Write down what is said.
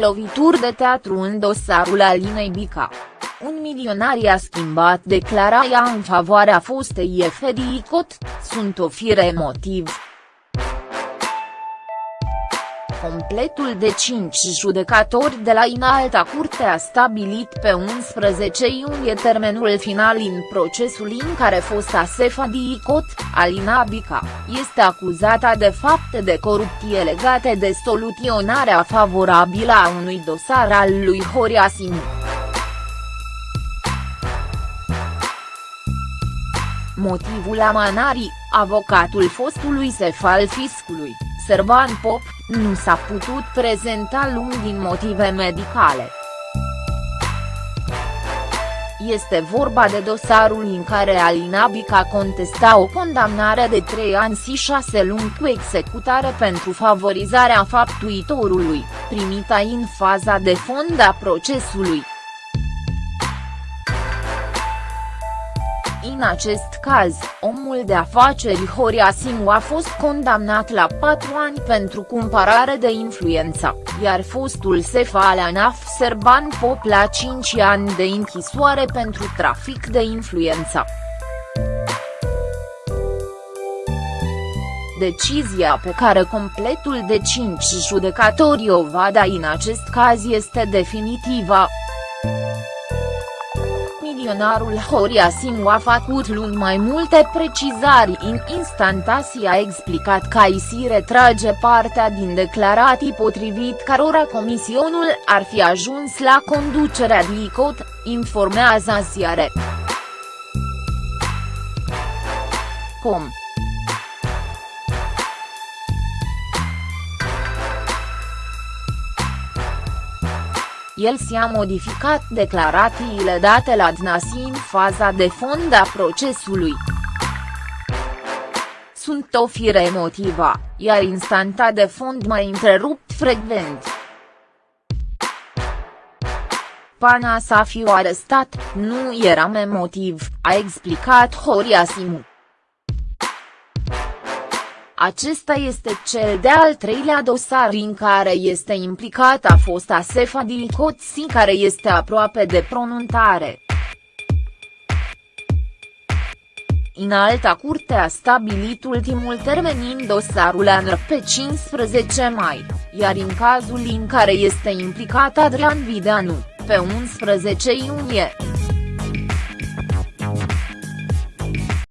Lovituri de teatru în dosarul Alinei Bica. Un milionar i-a schimbat declarația în favoarea fostei Efedii Cot, sunt o fire emotiv. Completul de cinci judecatori de la Inalta Curte a stabilit pe 11 iunie termenul final în procesul în care fosta Sefa Dicot, Alina Bica, este acuzată de fapte de corupție legate de soluționarea favorabilă a unui dosar al lui Horia Simu. Motivul amanării, avocatul fostului șef al fiscului, Servan Pop, nu s-a putut prezenta luni din motive medicale. Este vorba de dosarul în care Alina Bica contesta o condamnare de 3 ani și 6 luni cu executare pentru favorizarea faptuitorului, primită în faza de fond a procesului. În acest caz, omul de afaceri Horia Simu a fost condamnat la patru ani pentru cumpărare de influență, iar fostul șef al ANAF Serban Pop la 5 ani de închisoare pentru trafic de influență. Decizia pe care completul de 5 judecatori o va da în acest caz este definitivă milionarul Horia Simu a făcut luni mai multe precizări în instantații a explicat că IC retrage partea din declarații potrivit cărora comisionul ar fi ajuns la conducerea DICOT, informează ziare. Com. El și-a modificat declarațiile date la DNASI în faza de fond a procesului. Sunt o fire emotivă, iar instanta de fond mai întrerupt frecvent. Pana să fiu arestat, nu eram emotiv, a explicat Horia Simu. Acesta este cel de-al treilea dosar în care este implicată fosta Sefa Dilcoți care este aproape de pronunțare. În alta curte a stabilit ultimul termen în dosarul ANR pe 15 mai, iar în cazul în care este implicat Adrian Videanu, pe 11 iunie.